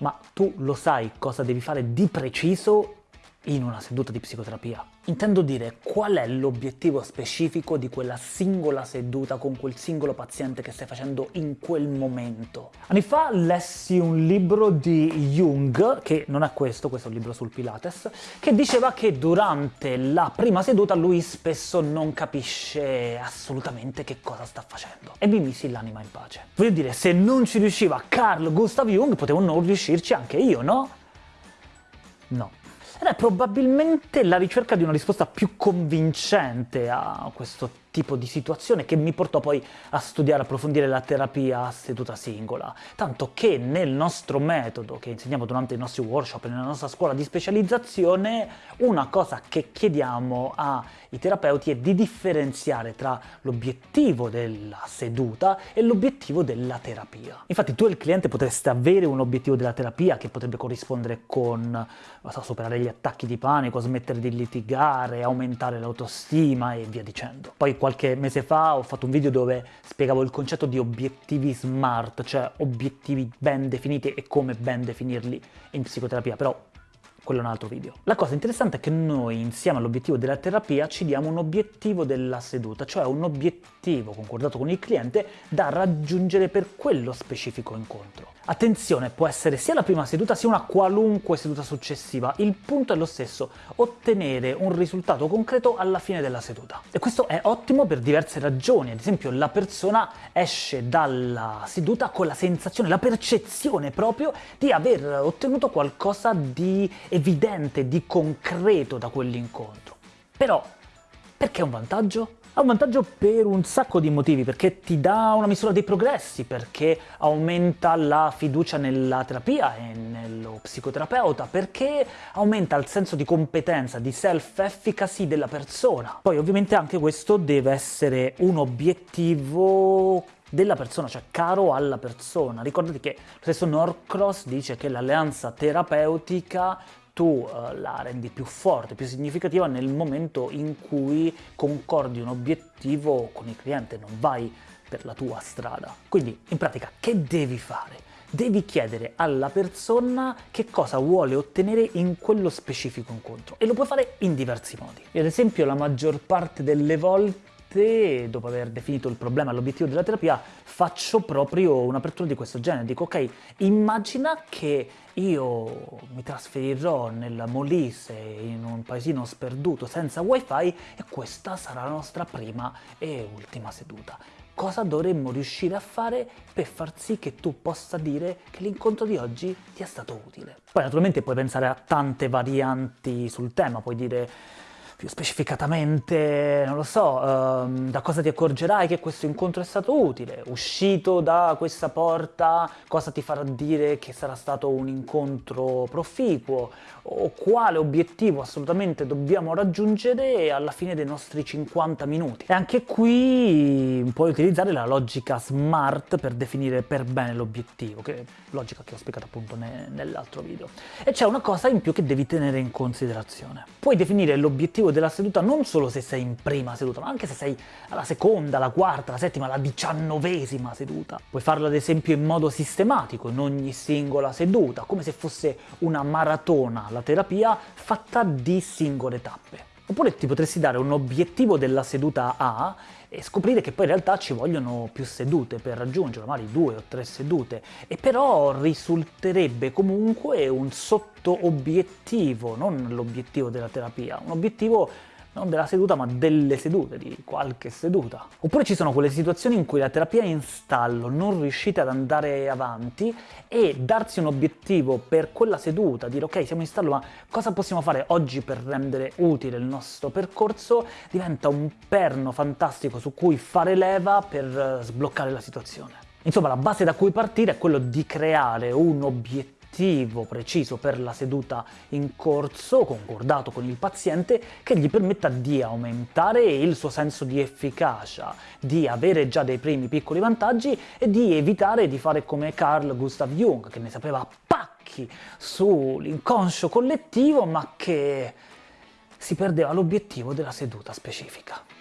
Ma tu lo sai cosa devi fare di preciso in una seduta di psicoterapia. Intendo dire qual è l'obiettivo specifico di quella singola seduta con quel singolo paziente che stai facendo in quel momento. Anni fa lessi un libro di Jung, che non è questo, questo è un libro sul Pilates, che diceva che durante la prima seduta lui spesso non capisce assolutamente che cosa sta facendo. E mi misi l'anima in pace. Voglio dire, se non ci riusciva Carl Gustav Jung, potevo non riuscirci anche io, no? No. Ed è probabilmente la ricerca di una risposta più convincente a questo tipo di situazione che mi portò poi a studiare, approfondire la terapia a seduta singola, tanto che nel nostro metodo che insegniamo durante i nostri workshop nella nostra scuola di specializzazione, una cosa che chiediamo ai terapeuti è di differenziare tra l'obiettivo della seduta e l'obiettivo della terapia. Infatti tu e il cliente potreste avere un obiettivo della terapia che potrebbe corrispondere con so, superare gli attacchi di panico, smettere di litigare, aumentare l'autostima e via dicendo. Poi qualche mese fa ho fatto un video dove spiegavo il concetto di obiettivi smart, cioè obiettivi ben definiti e come ben definirli in psicoterapia, però quello è un altro video. La cosa interessante è che noi, insieme all'obiettivo della terapia, ci diamo un obiettivo della seduta, cioè un obiettivo concordato con il cliente da raggiungere per quello specifico incontro. Attenzione, può essere sia la prima seduta sia una qualunque seduta successiva, il punto è lo stesso, ottenere un risultato concreto alla fine della seduta. E questo è ottimo per diverse ragioni, ad esempio la persona esce dalla seduta con la sensazione, la percezione proprio di aver ottenuto qualcosa di evidente, di concreto da quell'incontro. Però, perché è un vantaggio? Ha un vantaggio per un sacco di motivi, perché ti dà una misura dei progressi, perché aumenta la fiducia nella terapia e nello psicoterapeuta, perché aumenta il senso di competenza, di self-efficacy della persona. Poi ovviamente anche questo deve essere un obiettivo della persona, cioè caro alla persona. Ricordati che lo stesso Norcross dice che l'alleanza terapeutica tu uh, la rendi più forte, più significativa nel momento in cui concordi un obiettivo con il cliente, non vai per la tua strada. Quindi, in pratica, che devi fare? Devi chiedere alla persona che cosa vuole ottenere in quello specifico incontro e lo puoi fare in diversi modi. Ad esempio, la maggior parte delle volte volte, dopo aver definito il problema e l'obiettivo della terapia, faccio proprio un'apertura di questo genere. Dico, ok, immagina che io mi trasferirò nel Molise, in un paesino sperduto, senza wifi, e questa sarà la nostra prima e ultima seduta. Cosa dovremmo riuscire a fare per far sì che tu possa dire che l'incontro di oggi ti è stato utile? Poi naturalmente puoi pensare a tante varianti sul tema, puoi dire più specificatamente, non lo so, ehm, da cosa ti accorgerai che questo incontro è stato utile, uscito da questa porta cosa ti farà dire che sarà stato un incontro proficuo, o quale obiettivo assolutamente dobbiamo raggiungere alla fine dei nostri 50 minuti. E anche qui puoi utilizzare la logica SMART per definire per bene l'obiettivo, che logica che ho spiegato appunto ne nell'altro video. E c'è una cosa in più che devi tenere in considerazione. Puoi definire l'obiettivo della seduta non solo se sei in prima seduta, ma anche se sei alla seconda, alla quarta, alla settima, alla diciannovesima seduta. Puoi farlo ad esempio in modo sistematico, in ogni singola seduta, come se fosse una maratona, la terapia, fatta di singole tappe. Oppure ti potresti dare un obiettivo della seduta A e scoprire che poi in realtà ci vogliono più sedute per raggiungerlo, magari due o tre sedute, e però risulterebbe comunque un sotto-obiettivo, non l'obiettivo della terapia, un obiettivo non della seduta ma delle sedute, di qualche seduta. Oppure ci sono quelle situazioni in cui la terapia è in stallo, non riuscite ad andare avanti e darsi un obiettivo per quella seduta, dire ok siamo in stallo ma cosa possiamo fare oggi per rendere utile il nostro percorso, diventa un perno fantastico su cui fare leva per sbloccare la situazione. Insomma la base da cui partire è quello di creare un obiettivo obiettivo preciso per la seduta in corso, concordato con il paziente, che gli permetta di aumentare il suo senso di efficacia, di avere già dei primi piccoli vantaggi e di evitare di fare come Carl Gustav Jung, che ne sapeva pacchi sull'inconscio collettivo, ma che si perdeva l'obiettivo della seduta specifica.